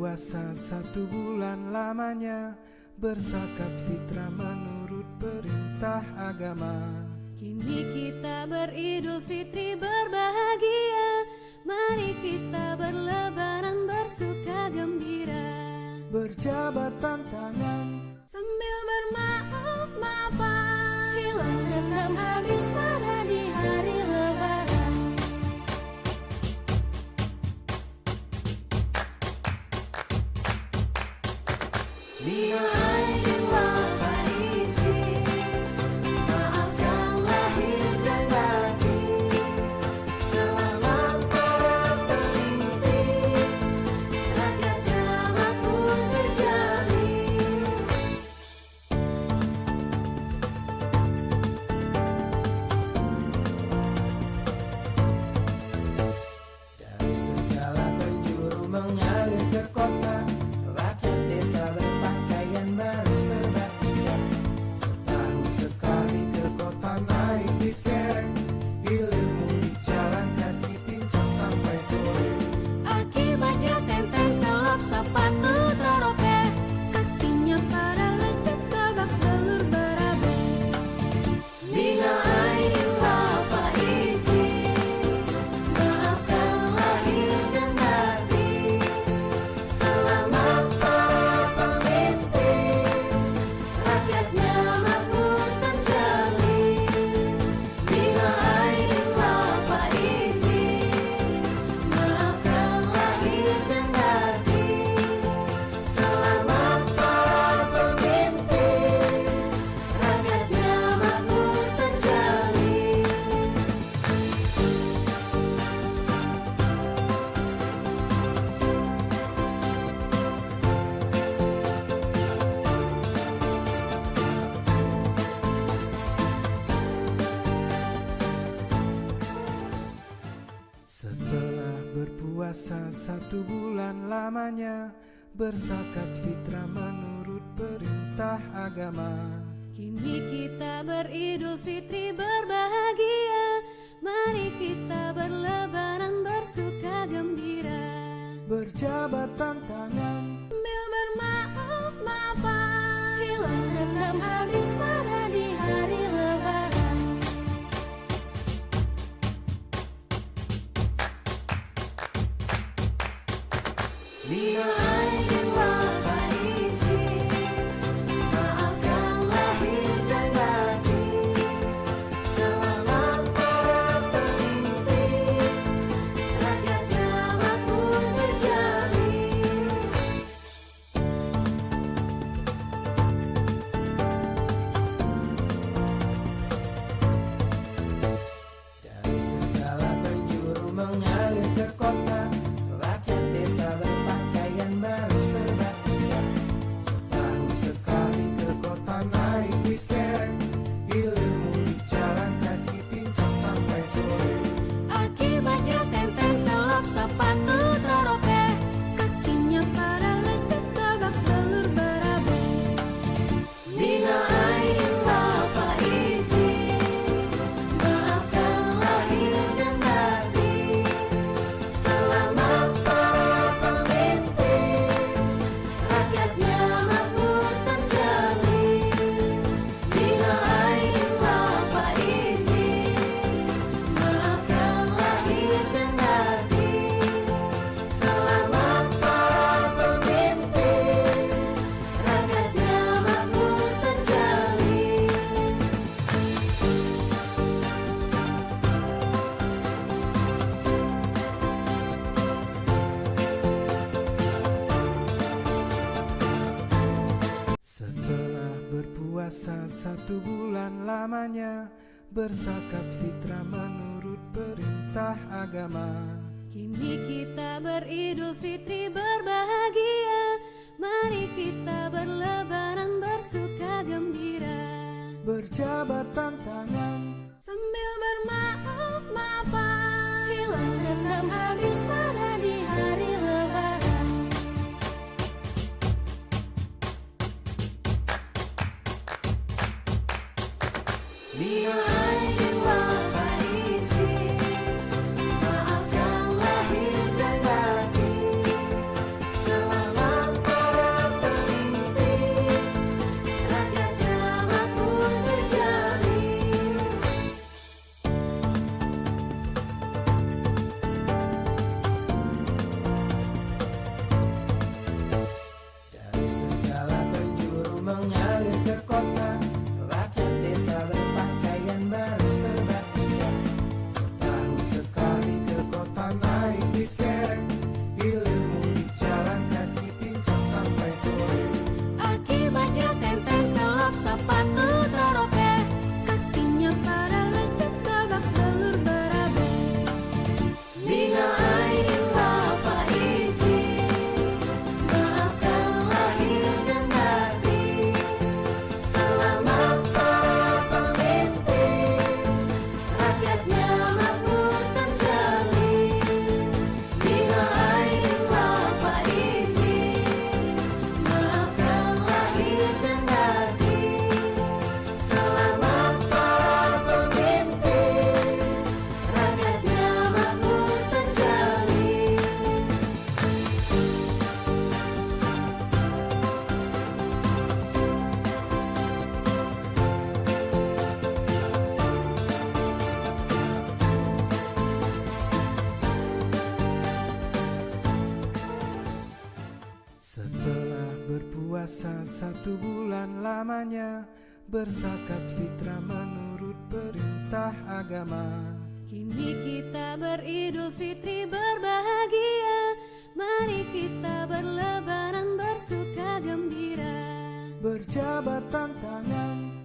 Puasa satu bulan lamanya Bersakat fitrah menurut perintah agama. Kini kita beridul fitri berbahagia Mari kita berlebaran bersuka gembira. Berjabat tangan Sambil bermaaf-maafan Hilang dendam habis pada Leon. Setelah berpuasa satu bulan lamanya Bersakat fitrah menurut perintah agama. Kini kita beridul fitri berbahagia. Mari kita berlebaran bersuka gembira. Berjabatan tangan Nina. Puasa satu bulan lamanya Bersakat fitrah menurut perintah agama. Kini kita beridul fitri berbahagia Mari kita berlebaran bersuka gembira. Berjabatan tangan. Sambil bermaaf-maafan Hilang dendam habis pada Leave Berpuasa satu bulan lamanya Bersakat fitrah menurut perintah agama. Kini kita beridul fitri berbahagia Mari kita berlebaran bersuka gembira. Berjabat tantangan